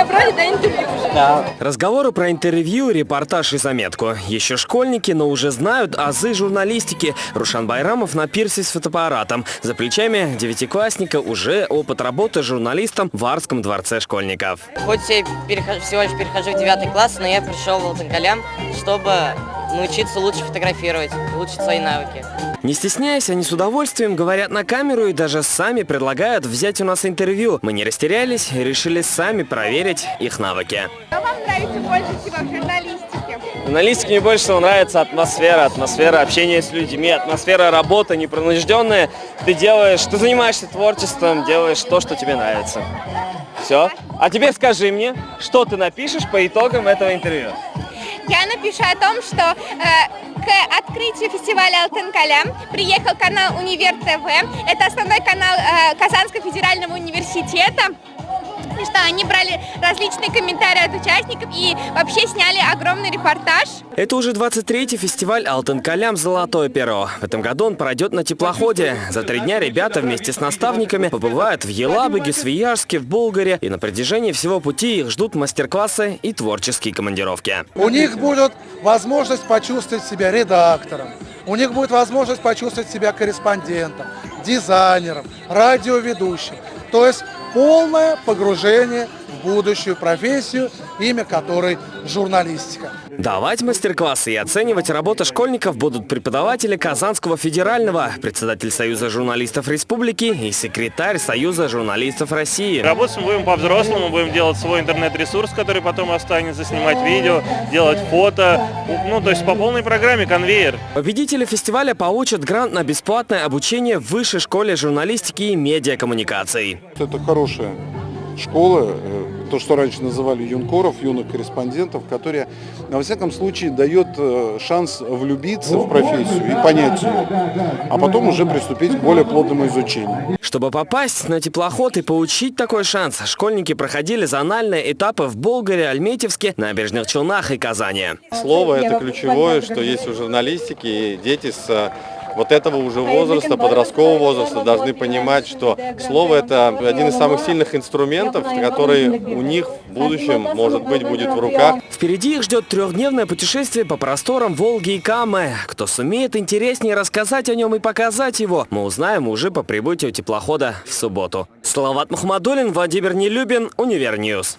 тебя брали на интервью уже? Да. Разговоры про интервью, репортаж и заметку. Еще школьники, но уже знают азы журналистики. Рушан Байрамов на пирсе с фотоаппаратом. За плечами девятиклассника уже опыт работы журналистом в Арском дворце школьников. Хоть я перехожу, всего лишь перехожу в девятый класс, но я пришел в Алтанкалям, чтобы научиться лучше фотографировать, улучшить свои навыки. Не стесняясь, они с удовольствием говорят на камеру и даже сами предлагают взять у нас интервью. Мы не растерялись и решили сами проверить их навыки. Что вам нравится больше всего в журналистике? В журналистике мне больше всего нравится атмосфера, атмосфера общения с людьми, атмосфера работы непринужденная. Ты делаешь, ты занимаешься творчеством, делаешь то, что тебе нравится. Все. А теперь скажи мне, что ты напишешь по итогам этого интервью? Я напишу о том, что э, к открытию фестиваля Алтын Калям приехал канал Универ ТВ. Это основной канал э, Казанского федерального университета. И что они брали различные комментарии от участников и вообще сняли огромный репортаж. Это уже 23-й фестиваль Алтын Калям «Золотое перо». В этом году он пройдет на теплоходе. За три дня ребята вместе с наставниками побывают в Елабуге, Свияжске, в Болгаре. И на протяжении всего пути их ждут мастер-классы и творческие командировки. У них будет возможность почувствовать себя редактором, у них будет возможность почувствовать себя корреспондентом, дизайнером, радиоведущим. То есть полное погружение в будущую профессию, имя которой журналистика. Давать мастер-классы и оценивать работу школьников будут преподаватели Казанского федерального, председатель Союза журналистов республики и секретарь Союза журналистов России. Работать мы будем по-взрослому, будем делать свой интернет-ресурс, который потом останется, снимать видео, делать фото, ну то есть по полной программе конвейер. Победители фестиваля получат грант на бесплатное обучение в Высшей школе журналистики и медиакоммуникаций. Это хорошая школа, э, то, что раньше называли юнкоров, юных корреспондентов, которые, во всяком случае, дает э, шанс влюбиться в профессию и понять ее, а потом уже приступить к более плотному изучению. Чтобы попасть на теплоход и получить такой шанс, школьники проходили зональные этапы в Болгаре, Альметьевске, Набережных Челнах и Казани. Слово – это ключевое, что есть у журналистики, и дети с вот этого уже возраста, подросткового возраста, должны понимать, что слово – это один из самых сильных инструментов, который у них в будущем, может быть, будет в руках. Впереди их ждет трехдневное путешествие по просторам Волги и Камы. Кто сумеет интереснее рассказать о нем и показать его, мы узнаем уже по прибытию теплохода в субботу. Салават Мухаммадулин, Владимир Нелюбин, Univer News.